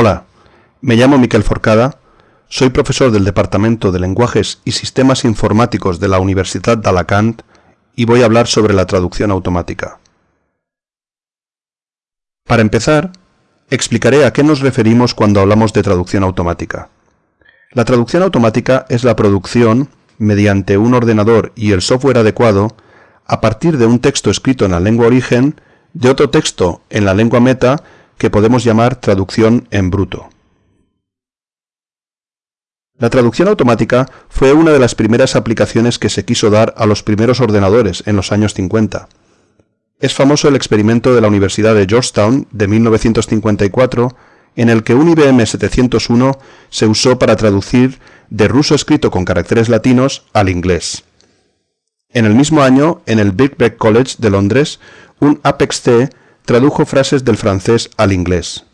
Hola, me llamo Miquel Forcada, soy profesor del Departamento de Lenguajes y Sistemas Informáticos de la Universidad de Alacant y voy a hablar sobre la traducción automática. Para empezar, explicaré a qué nos referimos cuando hablamos de traducción automática. La traducción automática es la producción, mediante un ordenador y el software adecuado, a partir de un texto escrito en la lengua origen, de otro texto en la lengua meta que podemos llamar traducción en bruto. La traducción automática fue una de las primeras aplicaciones que se quiso dar a los primeros ordenadores en los años 50. Es famoso el experimento de la Universidad de Georgetown de 1954 en el que un IBM 701 se usó para traducir de ruso escrito con caracteres latinos al inglés. En el mismo año, en el Birkbeck College de Londres, un Apex-C tradujo frases del francés al inglés.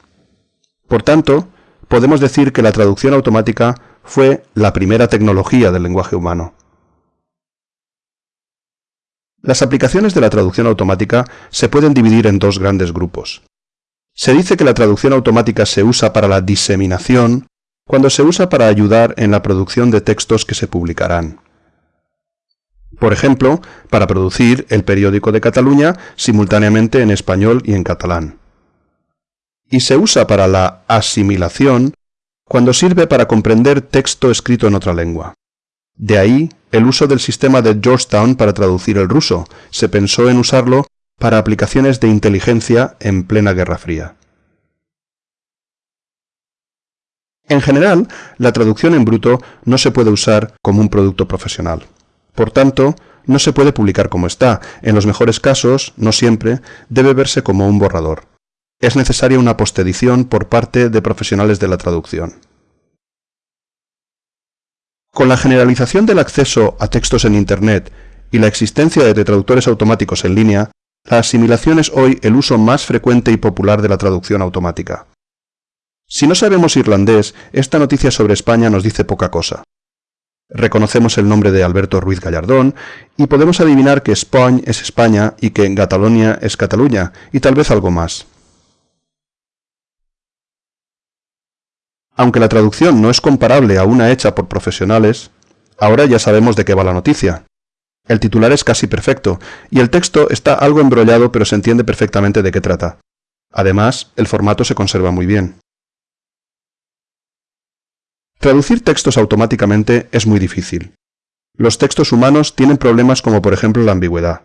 Por tanto, podemos decir que la traducción automática fue la primera tecnología del lenguaje humano. Las aplicaciones de la traducción automática se pueden dividir en dos grandes grupos. Se dice que la traducción automática se usa para la diseminación cuando se usa para ayudar en la producción de textos que se publicarán. Por ejemplo, para producir el periódico de Cataluña simultáneamente en español y en catalán. Y se usa para la asimilación cuando sirve para comprender texto escrito en otra lengua. De ahí el uso del sistema de Georgetown para traducir el ruso. Se pensó en usarlo para aplicaciones de inteligencia en plena Guerra Fría. En general, la traducción en bruto no se puede usar como un producto profesional. Por tanto, no se puede publicar como está. En los mejores casos, no siempre, debe verse como un borrador. Es necesaria una postedición por parte de profesionales de la traducción. Con la generalización del acceso a textos en Internet y la existencia de traductores automáticos en línea, la asimilación es hoy el uso más frecuente y popular de la traducción automática. Si no sabemos irlandés, esta noticia sobre España nos dice poca cosa. Reconocemos el nombre de Alberto Ruiz Gallardón y podemos adivinar que España es España y que Cataluña es Cataluña y tal vez algo más. Aunque la traducción no es comparable a una hecha por profesionales, ahora ya sabemos de qué va la noticia. El titular es casi perfecto, y el texto está algo embrollado pero se entiende perfectamente de qué trata. Además, el formato se conserva muy bien. Traducir textos automáticamente es muy difícil. Los textos humanos tienen problemas como por ejemplo la ambigüedad.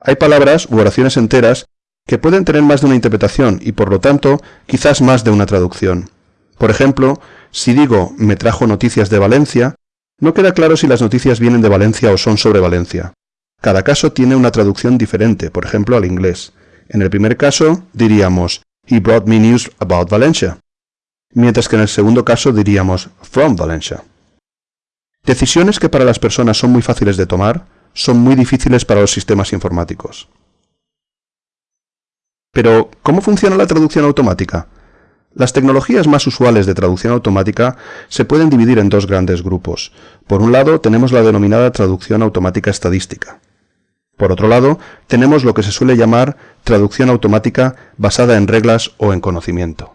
Hay palabras u oraciones enteras que pueden tener más de una interpretación y por lo tanto quizás más de una traducción. Por ejemplo, si digo me trajo noticias de Valencia, no queda claro si las noticias vienen de Valencia o son sobre Valencia. Cada caso tiene una traducción diferente, por ejemplo al inglés. En el primer caso diríamos He brought me news about Valencia mientras que en el segundo caso diríamos from Valencia. Decisiones que para las personas son muy fáciles de tomar, son muy difíciles para los sistemas informáticos. Pero, ¿cómo funciona la traducción automática? Las tecnologías más usuales de traducción automática se pueden dividir en dos grandes grupos. Por un lado, tenemos la denominada traducción automática estadística. Por otro lado, tenemos lo que se suele llamar traducción automática basada en reglas o en conocimiento.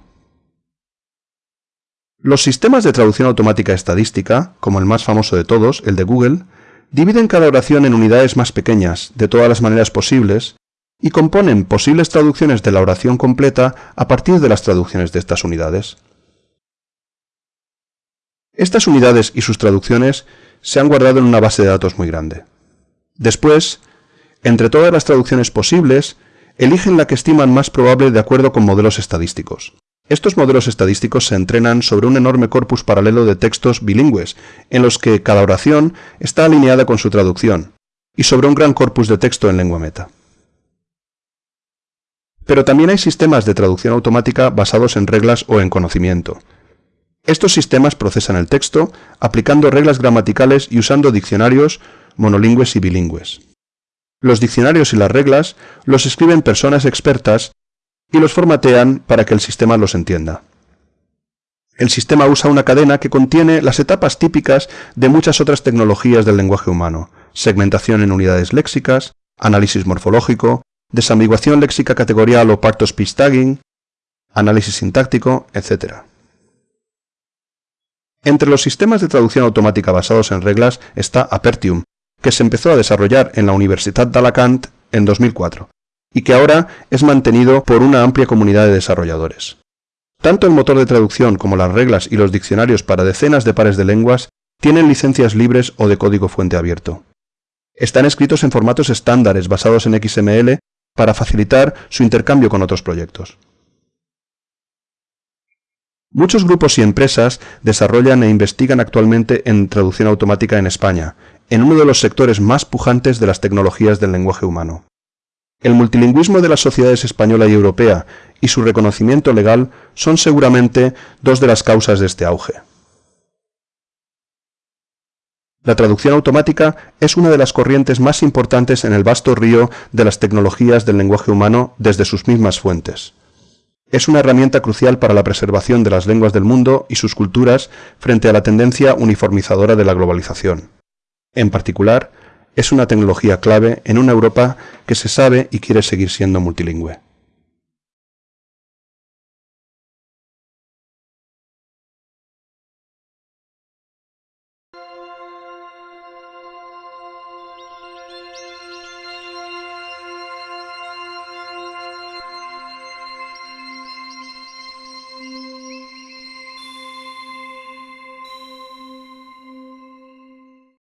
Los sistemas de traducción automática estadística, como el más famoso de todos, el de Google, dividen cada oración en unidades más pequeñas, de todas las maneras posibles, y componen posibles traducciones de la oración completa a partir de las traducciones de estas unidades. Estas unidades y sus traducciones se han guardado en una base de datos muy grande. Después, entre todas las traducciones posibles, eligen la que estiman más probable de acuerdo con modelos estadísticos. Estos modelos estadísticos se entrenan sobre un enorme corpus paralelo de textos bilingües, en los que cada oración está alineada con su traducción, y sobre un gran corpus de texto en lengua meta. Pero también hay sistemas de traducción automática basados en reglas o en conocimiento. Estos sistemas procesan el texto aplicando reglas gramaticales y usando diccionarios monolingües y bilingües. Los diccionarios y las reglas los escriben personas expertas y los formatean para que el sistema los entienda. El sistema usa una cadena que contiene las etapas típicas de muchas otras tecnologías del lenguaje humano, segmentación en unidades léxicas, análisis morfológico, desambiguación léxica categorial o pacto speech tagging, análisis sintáctico, etc. Entre los sistemas de traducción automática basados en reglas está Apertium, que se empezó a desarrollar en la Universidad de Alacant en 2004 y que ahora es mantenido por una amplia comunidad de desarrolladores. Tanto el motor de traducción como las reglas y los diccionarios para decenas de pares de lenguas tienen licencias libres o de código fuente abierto. Están escritos en formatos estándares basados en XML para facilitar su intercambio con otros proyectos. Muchos grupos y empresas desarrollan e investigan actualmente en traducción automática en España, en uno de los sectores más pujantes de las tecnologías del lenguaje humano. El multilingüismo de las sociedades española y europea y su reconocimiento legal son seguramente dos de las causas de este auge. La traducción automática es una de las corrientes más importantes en el vasto río de las tecnologías del lenguaje humano desde sus mismas fuentes. Es una herramienta crucial para la preservación de las lenguas del mundo y sus culturas frente a la tendencia uniformizadora de la globalización. En particular, es una tecnología clave en una Europa que se sabe y quiere seguir siendo multilingüe.